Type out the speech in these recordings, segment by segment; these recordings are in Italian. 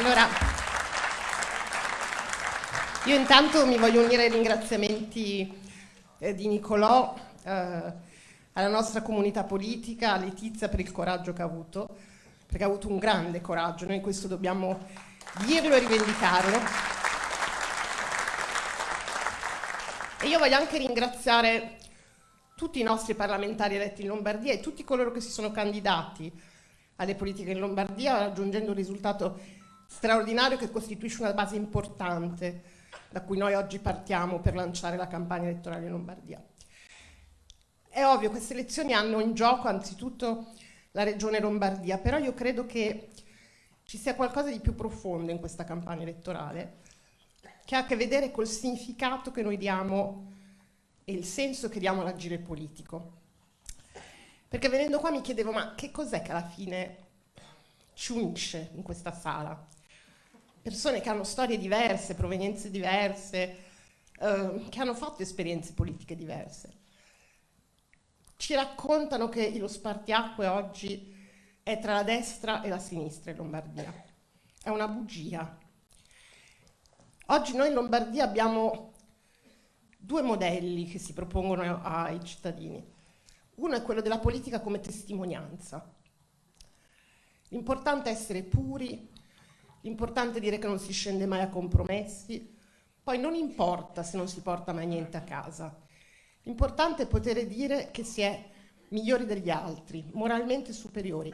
Allora, io intanto mi voglio unire ai ringraziamenti eh, di Nicolò, eh, alla nostra comunità politica, a Letizia per il coraggio che ha avuto, perché ha avuto un grande coraggio, noi questo dobbiamo dirlo e rivendicarlo. E io voglio anche ringraziare tutti i nostri parlamentari eletti in Lombardia e tutti coloro che si sono candidati alle politiche in Lombardia, raggiungendo un risultato straordinario che costituisce una base importante da cui noi oggi partiamo per lanciare la campagna elettorale in Lombardia. È ovvio, queste elezioni hanno in gioco anzitutto la regione Lombardia, però io credo che ci sia qualcosa di più profondo in questa campagna elettorale, che ha a che vedere col significato che noi diamo e il senso che diamo all'agire politico. Perché venendo qua mi chiedevo, ma che cos'è che alla fine ci unisce in questa sala? Persone che hanno storie diverse, provenienze diverse, eh, che hanno fatto esperienze politiche diverse ci raccontano che lo spartiacque oggi è tra la destra e la sinistra in Lombardia. È una bugia. Oggi noi in Lombardia abbiamo due modelli che si propongono ai cittadini. Uno è quello della politica come testimonianza. L'importante è essere puri, l'importante è dire che non si scende mai a compromessi, poi non importa se non si porta mai niente a casa. L'importante è poter dire che si è migliori degli altri, moralmente superiori,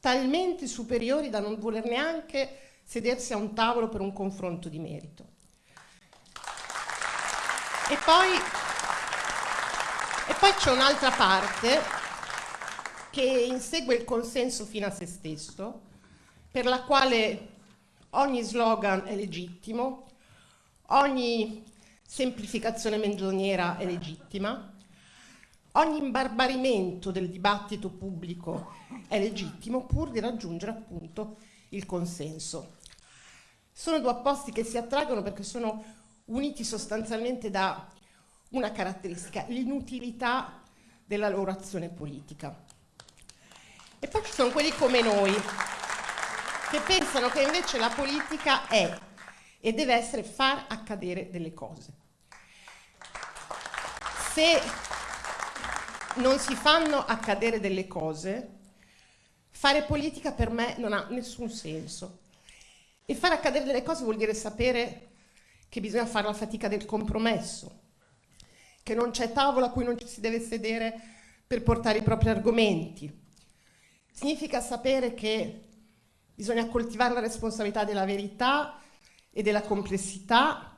talmente superiori da non voler neanche sedersi a un tavolo per un confronto di merito. E poi, e poi c'è un'altra parte che insegue il consenso fino a se stesso, per la quale ogni slogan è legittimo, ogni semplificazione menzognera è legittima, ogni imbarbarimento del dibattito pubblico è legittimo pur di raggiungere appunto il consenso. Sono due opposti che si attraggono perché sono uniti sostanzialmente da una caratteristica, l'inutilità della loro azione politica. E poi ci sono quelli come noi, che pensano che invece la politica è e deve essere far accadere delle cose se non si fanno accadere delle cose, fare politica per me non ha nessun senso. E fare accadere delle cose vuol dire sapere che bisogna fare la fatica del compromesso, che non c'è tavola a cui non ci si deve sedere per portare i propri argomenti. Significa sapere che bisogna coltivare la responsabilità della verità e della complessità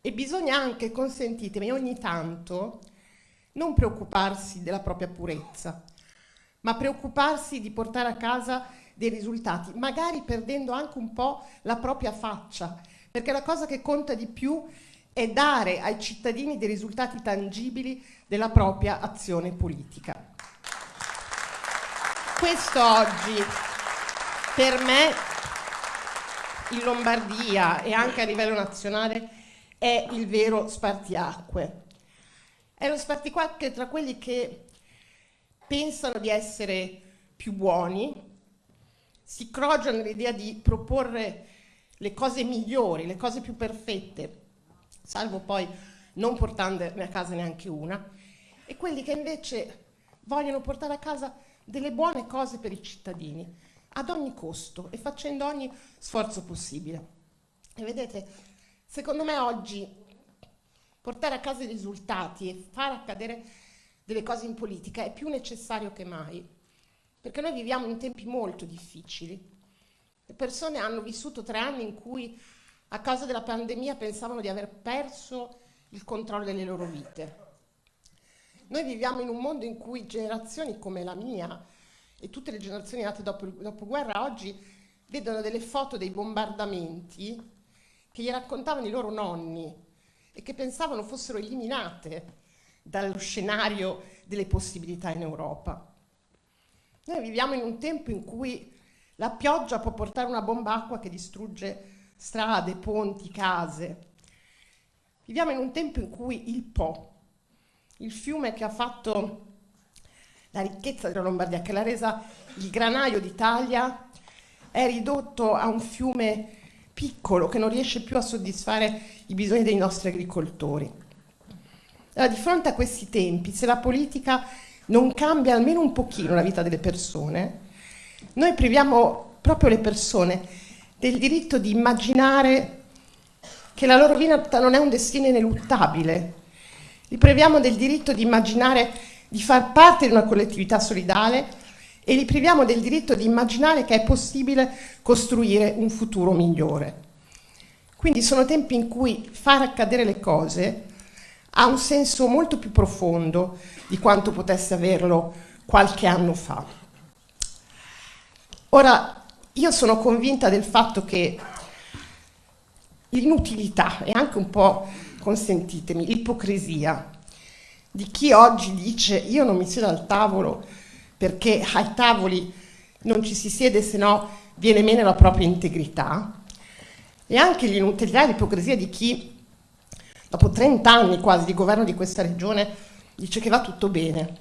e bisogna anche, consentitemi, ogni tanto non preoccuparsi della propria purezza, ma preoccuparsi di portare a casa dei risultati, magari perdendo anche un po' la propria faccia, perché la cosa che conta di più è dare ai cittadini dei risultati tangibili della propria azione politica. Questo oggi per me in Lombardia e anche a livello nazionale è il vero spartiacque. È lo spartiacque tra quelli che pensano di essere più buoni, si crogiano nell'idea di proporre le cose migliori, le cose più perfette, salvo poi non portandone a casa neanche una, e quelli che invece vogliono portare a casa delle buone cose per i cittadini, ad ogni costo e facendo ogni sforzo possibile. E vedete, Secondo me oggi portare a casa i risultati e far accadere delle cose in politica è più necessario che mai, perché noi viviamo in tempi molto difficili. Le persone hanno vissuto tre anni in cui a causa della pandemia pensavano di aver perso il controllo delle loro vite. Noi viviamo in un mondo in cui generazioni come la mia e tutte le generazioni nate dopo il dopoguerra oggi vedono delle foto dei bombardamenti che gli raccontavano i loro nonni e che pensavano fossero eliminate dallo scenario delle possibilità in Europa. Noi viviamo in un tempo in cui la pioggia può portare una bomba acqua che distrugge strade, ponti, case. Viviamo in un tempo in cui il Po, il fiume che ha fatto la ricchezza della Lombardia, che l'ha resa il granaio d'Italia, è ridotto a un fiume piccolo che non riesce più a soddisfare i bisogni dei nostri agricoltori. Allora, di fronte a questi tempi, se la politica non cambia almeno un pochino la vita delle persone, noi priviamo proprio le persone del diritto di immaginare che la loro vita non è un destino ineluttabile. Li priviamo del diritto di immaginare di far parte di una collettività solidale e li priviamo del diritto di immaginare che è possibile costruire un futuro migliore. Quindi sono tempi in cui far accadere le cose ha un senso molto più profondo di quanto potesse averlo qualche anno fa. Ora, io sono convinta del fatto che l'inutilità e anche un po', consentitemi, l'ipocrisia di chi oggi dice io non mi siedo al tavolo perché ai tavoli non ci si siede se no viene meno la propria integrità. E anche l'inutilità e l'ipocrisia di chi dopo 30 anni quasi di governo di questa regione dice che va tutto bene,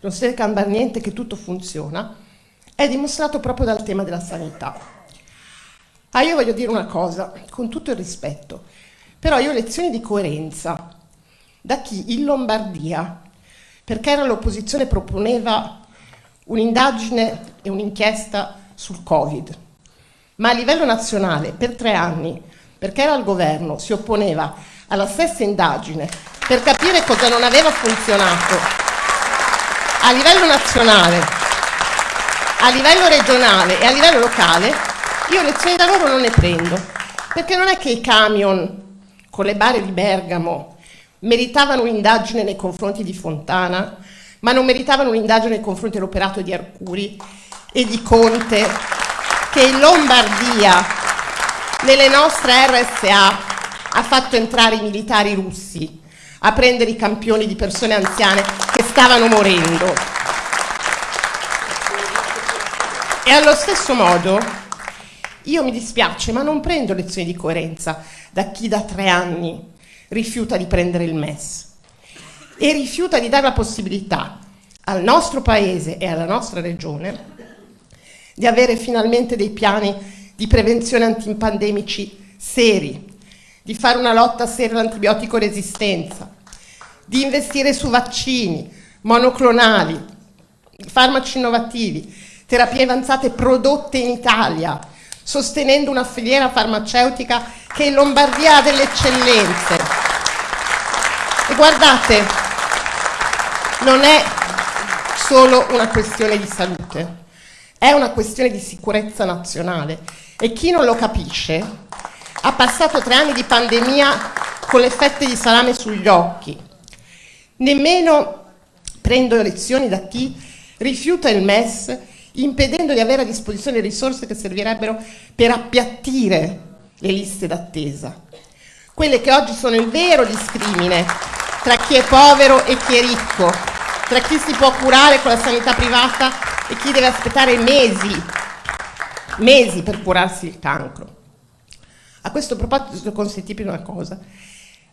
non si deve cambiare niente, che tutto funziona, è dimostrato proprio dal tema della sanità. Ah, io voglio dire una cosa, con tutto il rispetto, però io lezioni di coerenza da chi? In Lombardia, perché era l'opposizione, proponeva un'indagine e un'inchiesta sul Covid, ma a livello nazionale per tre anni, perché era al governo, si opponeva alla stessa indagine per capire cosa non aveva funzionato. A livello nazionale, a livello regionale e a livello locale, io lezioni da loro non ne prendo, perché non è che i camion con le bare di Bergamo meritavano un'indagine nei confronti di Fontana, ma non meritavano un'indagine nei confronti dell'operato di Arcuri e di Conte, che in Lombardia, nelle nostre RSA, ha fatto entrare i militari russi a prendere i campioni di persone anziane che stavano morendo. E allo stesso modo io mi dispiace, ma non prendo lezioni di coerenza da chi da tre anni rifiuta di prendere il MES e rifiuta di dare la possibilità al nostro paese e alla nostra regione di avere finalmente dei piani di prevenzione antipandemici seri, di fare una lotta seria all'antibiotico resistenza, di investire su vaccini, monoclonali, farmaci innovativi, terapie avanzate prodotte in Italia, sostenendo una filiera farmaceutica che in Lombardia ha delle eccellenze. Guardate, non è solo una questione di salute, è una questione di sicurezza nazionale e chi non lo capisce ha passato tre anni di pandemia con le fette di salame sugli occhi. Nemmeno prendo lezioni da chi rifiuta il MES impedendo di avere a disposizione le risorse che servirebbero per appiattire le liste d'attesa. Quelle che oggi sono il vero discrimine tra chi è povero e chi è ricco, tra chi si può curare con la sanità privata e chi deve aspettare mesi, mesi per curarsi il cancro. A questo proposito consentitemi una cosa.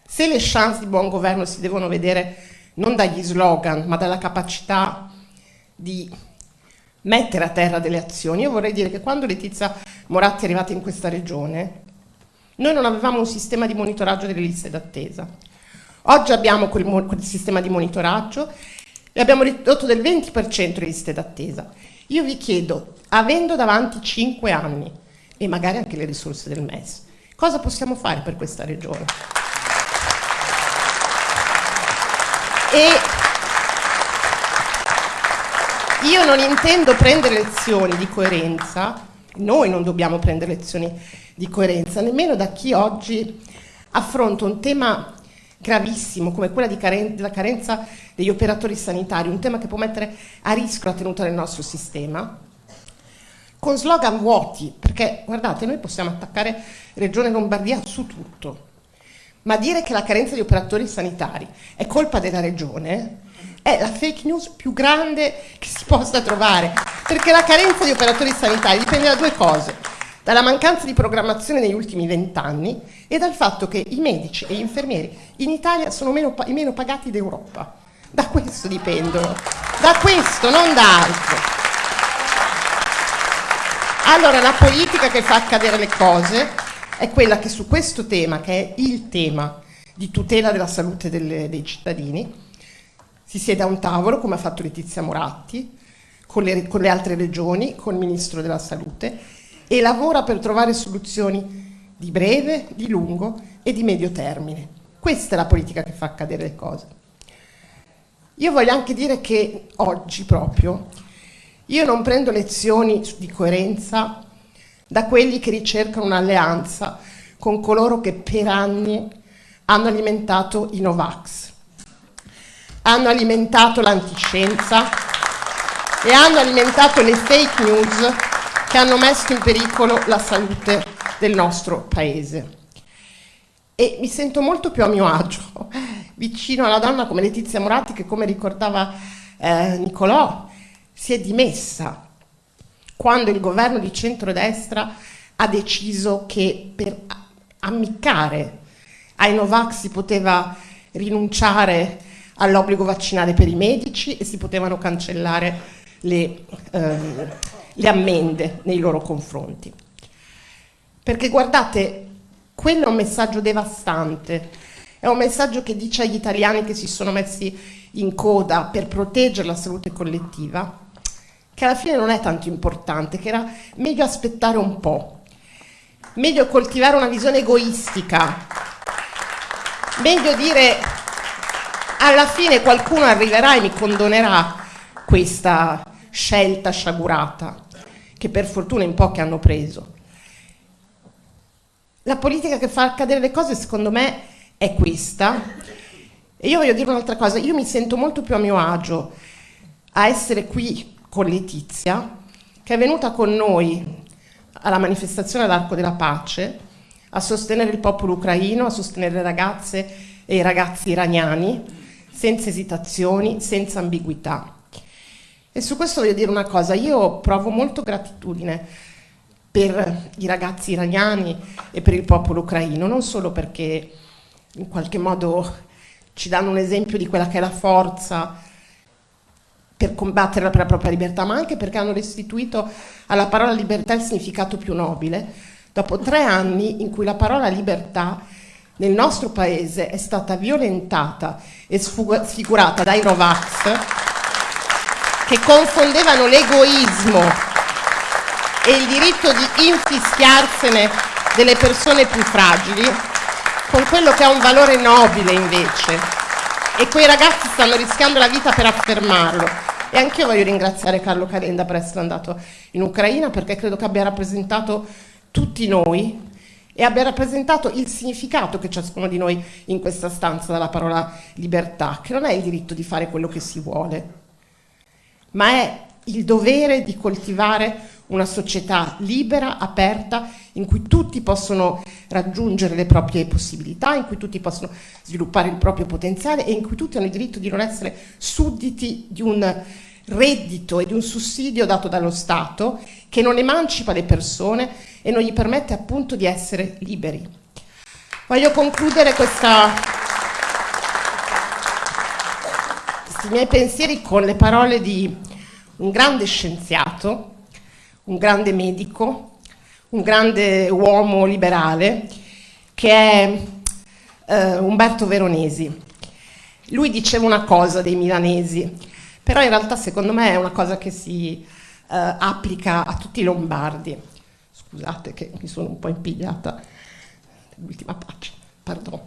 Se le chance di buon governo si devono vedere non dagli slogan, ma dalla capacità di mettere a terra delle azioni, io vorrei dire che quando Letizia Moratti è arrivata in questa regione, noi non avevamo un sistema di monitoraggio delle liste d'attesa. Oggi abbiamo quel, quel sistema di monitoraggio e abbiamo ridotto del 20% le liste d'attesa. Io vi chiedo, avendo davanti 5 anni e magari anche le risorse del MES, Cosa possiamo fare per questa regione? E io non intendo prendere lezioni di coerenza, noi non dobbiamo prendere lezioni di coerenza, nemmeno da chi oggi affronta un tema gravissimo come quella caren della carenza degli operatori sanitari, un tema che può mettere a rischio la tenuta del nostro sistema, con slogan vuoti, perché guardate, noi possiamo attaccare Regione Lombardia su tutto, ma dire che la carenza di operatori sanitari è colpa della Regione è la fake news più grande che si possa trovare, perché la carenza di operatori sanitari dipende da due cose, dalla mancanza di programmazione negli ultimi vent'anni e dal fatto che i medici e gli infermieri in Italia sono meno, i meno pagati d'Europa. Da questo dipendono, da questo, non da altro. Allora, la politica che fa accadere le cose è quella che su questo tema, che è il tema di tutela della salute delle, dei cittadini, si siede a un tavolo, come ha fatto Letizia Moratti, con le, con le altre regioni, con il Ministro della Salute, e lavora per trovare soluzioni di breve, di lungo e di medio termine. Questa è la politica che fa accadere le cose. Io voglio anche dire che oggi proprio io non prendo lezioni di coerenza da quelli che ricercano un'alleanza con coloro che per anni hanno alimentato i Novax, hanno alimentato l'antiscienza e hanno alimentato le fake news che hanno messo in pericolo la salute del nostro paese. E mi sento molto più a mio agio vicino alla donna come Letizia Moratti che come ricordava eh, Nicolò si è dimessa quando il governo di centrodestra ha deciso che per ammiccare ai Novax si poteva rinunciare all'obbligo vaccinale per i medici e si potevano cancellare le, ehm, le ammende nei loro confronti. Perché guardate, quello è un messaggio devastante, è un messaggio che dice agli italiani che si sono messi in coda per proteggere la salute collettiva che alla fine non è tanto importante, che era meglio aspettare un po', meglio coltivare una visione egoistica, meglio dire alla fine qualcuno arriverà e mi condonerà questa scelta sciagurata che per fortuna in pochi hanno preso. La politica che fa accadere le cose secondo me è questa e io voglio dire un'altra cosa, io mi sento molto più a mio agio a essere qui con Letizia, che è venuta con noi alla manifestazione all'Arco della Pace a sostenere il popolo ucraino, a sostenere le ragazze e i ragazzi iraniani, senza esitazioni, senza ambiguità. E su questo voglio dire una cosa, io provo molto gratitudine per i ragazzi iraniani e per il popolo ucraino, non solo perché in qualche modo ci danno un esempio di quella che è la forza per combattere per la propria libertà, ma anche perché hanno restituito alla parola libertà il significato più nobile, dopo tre anni in cui la parola libertà nel nostro paese è stata violentata e sfigurata dai Novax che confondevano l'egoismo e il diritto di infischiarsene delle persone più fragili con quello che ha un valore nobile invece. E quei ragazzi stanno rischiando la vita per affermarlo. E anche io voglio ringraziare Carlo Calenda per essere andato in Ucraina perché credo che abbia rappresentato tutti noi e abbia rappresentato il significato che ciascuno di noi in questa stanza dalla parola libertà, che non è il diritto di fare quello che si vuole, ma è il dovere di coltivare una società libera, aperta, in cui tutti possono raggiungere le proprie possibilità, in cui tutti possono sviluppare il proprio potenziale e in cui tutti hanno il diritto di non essere sudditi di un reddito e di un sussidio dato dallo Stato che non emancipa le persone e non gli permette appunto di essere liberi. Voglio concludere questa, questi miei pensieri con le parole di un grande scienziato, un grande medico, un grande uomo liberale, che è eh, Umberto Veronesi. Lui diceva una cosa dei milanesi, però in realtà secondo me è una cosa che si eh, applica a tutti i lombardi. Scusate che mi sono un po' impigliata l'ultima pagina, pardon.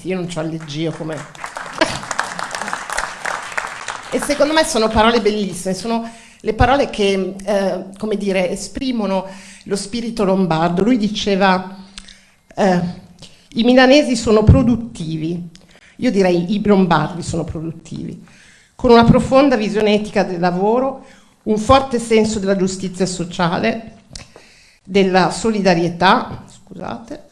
Io non ho alleggia come... e secondo me sono parole bellissime, sono le parole che, eh, come dire, esprimono lo spirito lombardo. Lui diceva, eh, i milanesi sono produttivi, io direi i lombardi sono produttivi, con una profonda visione etica del lavoro, un forte senso della giustizia sociale, della solidarietà, scusate,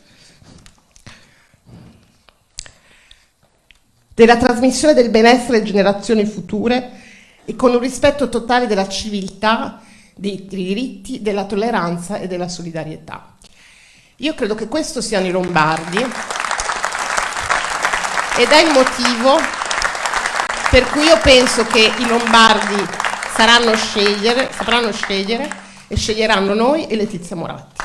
della trasmissione del benessere alle generazioni future e con un rispetto totale della civiltà, dei diritti, della tolleranza e della solidarietà. Io credo che questo siano i lombardi ed è il motivo per cui io penso che i lombardi saranno scegliere, sapranno scegliere e sceglieranno noi e Letizia Moratti.